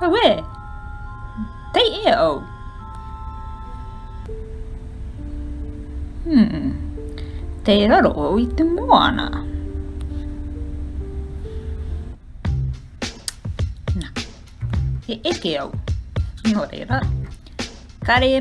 Ué, te e o. Hmm, te raro o i te moana. Nā, e eke au. Nō reira, kare